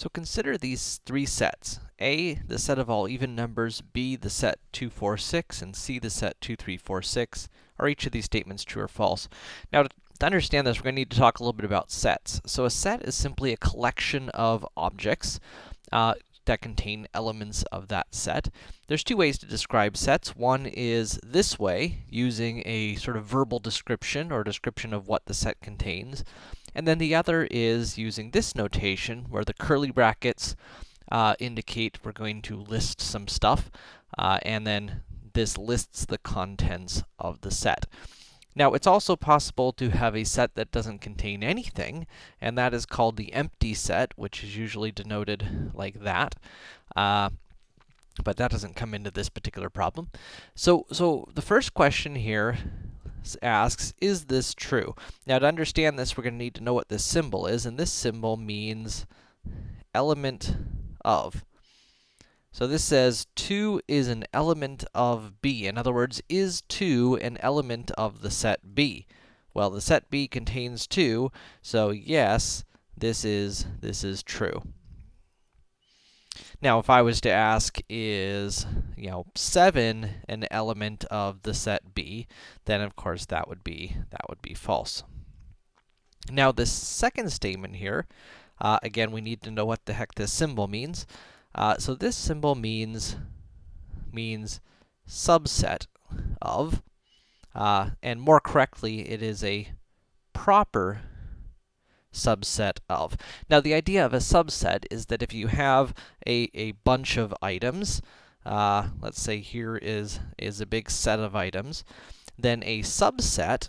So consider these three sets. A, the set of all even numbers, B, the set 2, 4, 6, and C, the set 2, 3, 4, 6. Are each of these statements true or false? Now, to, to understand this, we're going to need to talk a little bit about sets. So a set is simply a collection of objects uh, that contain elements of that set. There's two ways to describe sets. One is this way, using a sort of verbal description or description of what the set contains. And then the other is using this notation, where the curly brackets uh, indicate we're going to list some stuff, uh, and then this lists the contents of the set. Now, it's also possible to have a set that doesn't contain anything, and that is called the empty set, which is usually denoted like that. Uh, but that doesn't come into this particular problem. So, so the first question here asks, is this true? Now, to understand this, we're going to need to know what this symbol is, and this symbol means element of. So this says 2 is an element of B. In other words, is 2 an element of the set B? Well, the set B contains 2, so yes, this is this is true. Now, if I was to ask, is, you know, 7 an element of the set B, then of course that would be, that would be false. Now, this second statement here, uh, again, we need to know what the heck this symbol means. Uh, so this symbol means, means subset of, uh, and more correctly, it is a proper subset of. Now, the idea of a subset is that if you have a, a bunch of items, uh, let's say here is, is a big set of items, then a subset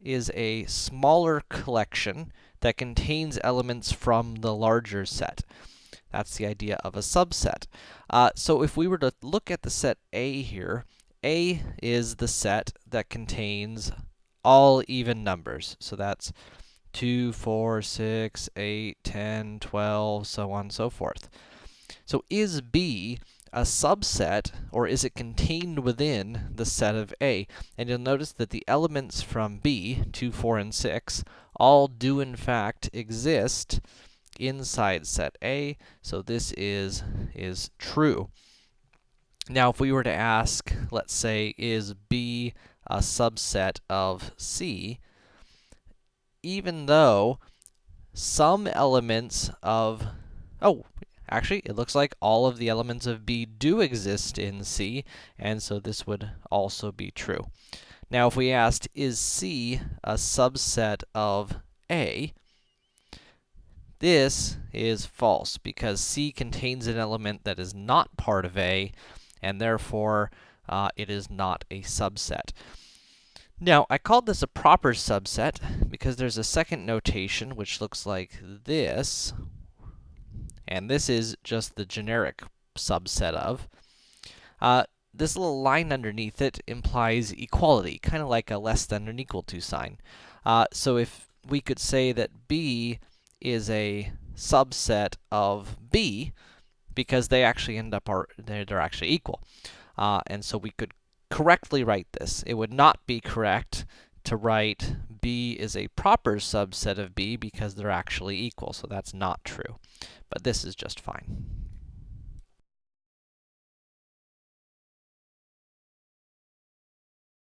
is a smaller collection that contains elements from the larger set. That's the idea of a subset. Uh, so if we were to look at the set A here, A is the set that contains all even numbers. So that's 2, 4, 6, 8, 10, 12, so on and so forth. So is B a subset, or is it contained within the set of A? And you'll notice that the elements from B, 2, 4, and 6, all do in fact exist inside set A, so this is, is true. Now, if we were to ask, let's say, is B a subset of C, even though some elements of, oh, actually, it looks like all of the elements of B do exist in C, and so this would also be true. Now, if we asked, is C a subset of A, this is false, because C contains an element that is not part of A, and therefore, uh, it is not a subset. Now, I called this a proper subset because there's a second notation which looks like this, and this is just the generic subset of. Uh, this little line underneath it implies equality, kind of like a less than or equal to sign. Uh, so if we could say that B is a subset of B, because they actually end up are they're, they're actually equal. Uh, and so we could correctly write this. It would not be correct to write B is a proper subset of B because they're actually equal, so that's not true. But this is just fine.